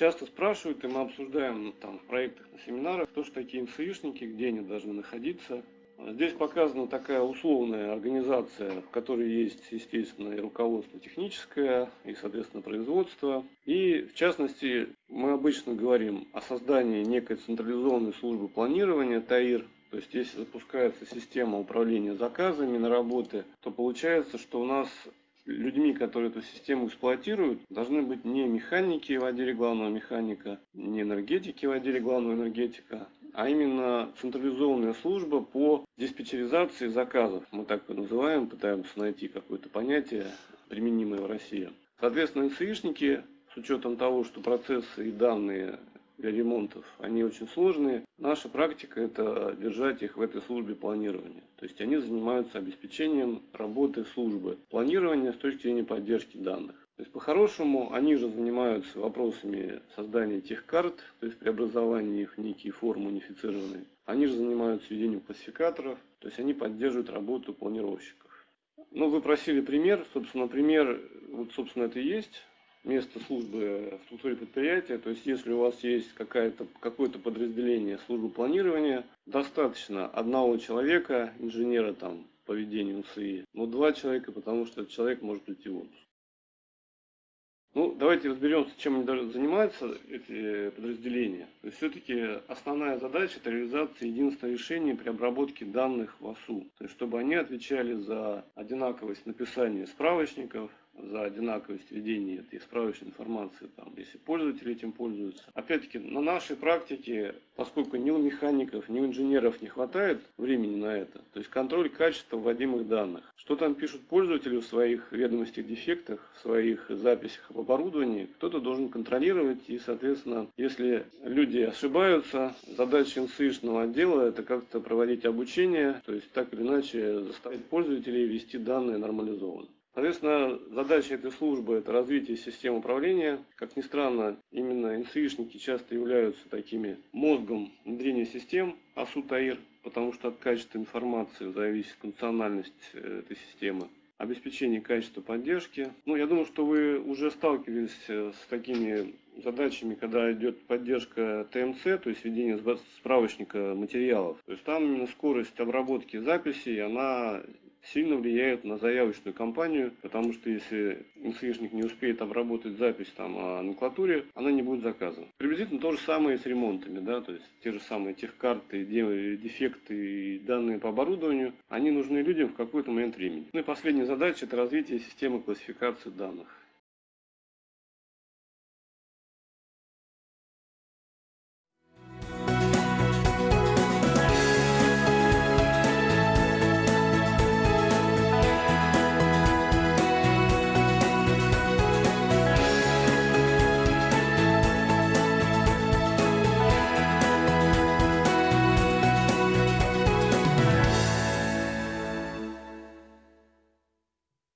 часто спрашивают, и мы обсуждаем там в проектах, на семинарах, кто же такие НСИшники, где они должны находиться. Здесь показана такая условная организация, в которой есть, естественно, и руководство техническое, и, соответственно, производство. И, в частности, мы обычно говорим о создании некой централизованной службы планирования, ТАИР, то есть, если запускается система управления заказами на работы, то получается, что у нас людьми, которые эту систему эксплуатируют, должны быть не механики в отделе главного механика, не энергетики в отделе главного энергетика, а именно централизованная служба по диспетчеризации заказов. Мы так называем, пытаемся найти какое-то понятие, применимое в России. Соответственно, НСИшники, с учетом того, что процессы и данные для ремонтов, они очень сложные. Наша практика – это держать их в этой службе планирования. То есть они занимаются обеспечением работы службы планирования с точки зрения поддержки данных. То есть по-хорошему они же занимаются вопросами создания тех карт, то есть преобразования их в некие формы унифицированные. Они же занимаются ведением классификаторов, то есть они поддерживают работу планировщиков. Ну, вы просили пример, собственно, пример, вот, собственно, это и есть место службы в структуре предприятия. То есть, если у вас есть какое-то подразделение службы планирования, достаточно одного человека, инженера там по ведению НСИ, но два человека, потому что этот человек может уйти в отпуск. Ну, давайте разберемся, чем они занимаются, эти подразделения. То есть, все-таки основная задача – это реализация единственного решения при обработке данных в ОСУ. То есть, чтобы они отвечали за одинаковость написания справочников, за одинаковость ведения этой справочной информации, там, если пользователи этим пользуются. Опять-таки, на нашей практике, поскольку ни у механиков, ни у инженеров не хватает времени на это, то есть контроль качества вводимых данных. Что там пишут пользователи в своих ведомостях дефектах, в своих записях об оборудовании, кто-то должен контролировать, и, соответственно, если люди ошибаются, задача НСИшного отдела это как-то проводить обучение, то есть так или иначе заставить пользователей вести данные нормализованно. Соответственно, задача этой службы – это развитие систем управления. Как ни странно, именно НСИшники часто являются такими мозгом внедрения систем АСУ-ТАИР, потому что от качества информации зависит функциональность э, этой системы обеспечение качества поддержки. Ну, я думаю, что вы уже сталкивались э, с такими задачами, когда идет поддержка ТМЦ, то есть ведение справочника материалов. То есть там именно скорость обработки записей, она сильно влияет на заявочную кампанию, потому что если НСИшник не успеет обработать запись там о номенклатуре, она не будет заказана. Приблизительно то же самое с ремонтами, да, то есть те же самые техкарты, дефекты и данные по оборудованию, они нужны людям в какой-то момент времени. Ну и последняя задача – это развитие системы классификации данных.